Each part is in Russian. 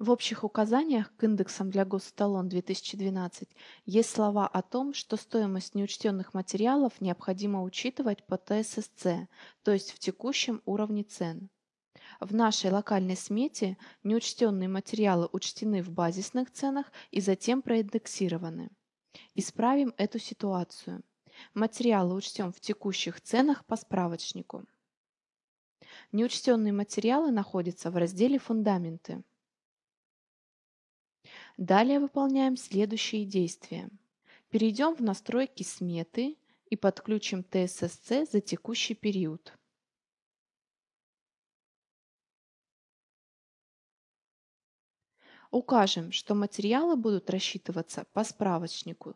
В общих указаниях к индексам для госэталон 2012 есть слова о том, что стоимость неучтенных материалов необходимо учитывать по ТССЦ, то есть в текущем уровне цен. В нашей локальной смете неучтенные материалы учтены в базисных ценах и затем проиндексированы. Исправим эту ситуацию. Материалы учтем в текущих ценах по справочнику. Неучтенные материалы находятся в разделе «Фундаменты». Далее выполняем следующие действия. Перейдем в настройки сметы и подключим ТССЦ за текущий период. Укажем, что материалы будут рассчитываться по справочнику.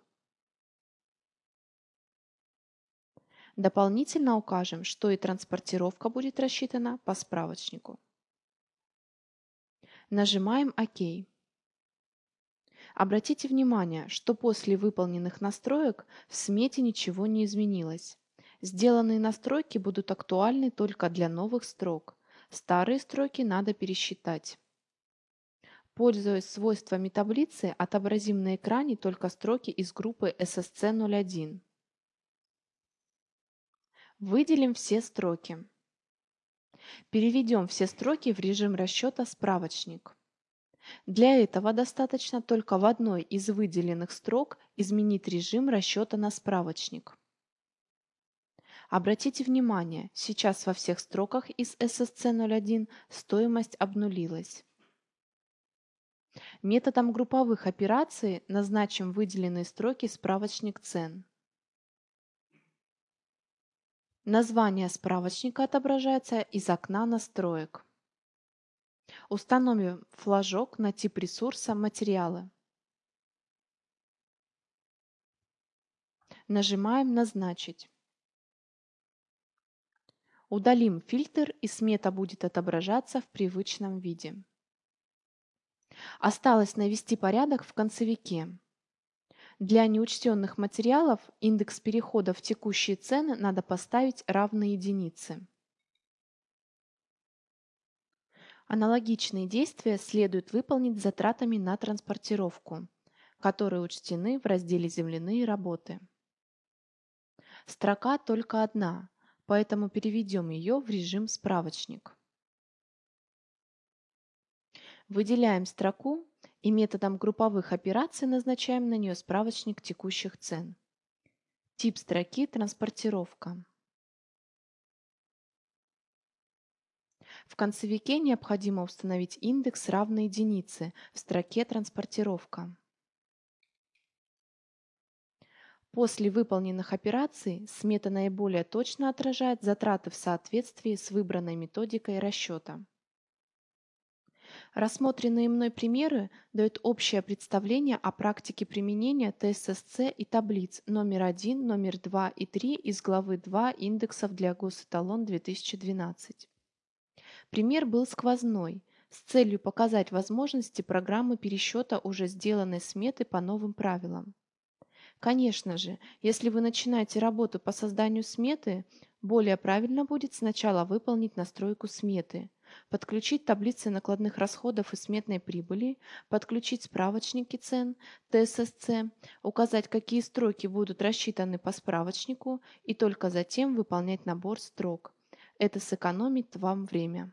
Дополнительно укажем, что и транспортировка будет рассчитана по справочнику. Нажимаем ОК. Обратите внимание, что после выполненных настроек в смете ничего не изменилось. Сделанные настройки будут актуальны только для новых строк. Старые строки надо пересчитать. Пользуясь свойствами таблицы, отобразим на экране только строки из группы SSC01. Выделим все строки. Переведем все строки в режим расчета «Справочник». Для этого достаточно только в одной из выделенных строк изменить режим расчета на справочник. Обратите внимание, сейчас во всех строках из SSC01 стоимость обнулилась. Методом групповых операций назначим выделенные строки справочник цен. Название справочника отображается из окна настроек. Установим флажок на тип ресурса «Материалы». Нажимаем «Назначить». Удалим фильтр и смета будет отображаться в привычном виде. Осталось навести порядок в концевике. Для неучтенных материалов индекс перехода в текущие цены надо поставить равной единице. Аналогичные действия следует выполнить с затратами на транспортировку, которые учтены в разделе «Земляные работы». Строка только одна, поэтому переведем ее в режим «Справочник». Выделяем строку и методом групповых операций назначаем на нее справочник текущих цен. Тип строки «Транспортировка». В концевике необходимо установить индекс равный единице в строке «Транспортировка». После выполненных операций смета наиболее точно отражает затраты в соответствии с выбранной методикой расчета. Рассмотренные мной примеры дают общее представление о практике применения ТССЦ и таблиц номер 1, номер 2 и 3 из главы 2 индексов для госэталон 2012. Пример был сквозной, с целью показать возможности программы пересчета уже сделанной сметы по новым правилам. Конечно же, если вы начинаете работу по созданию сметы, более правильно будет сначала выполнить настройку сметы, подключить таблицы накладных расходов и сметной прибыли, подключить справочники цен, ТССЦ, указать, какие строки будут рассчитаны по справочнику и только затем выполнять набор строк. Это сэкономит вам время.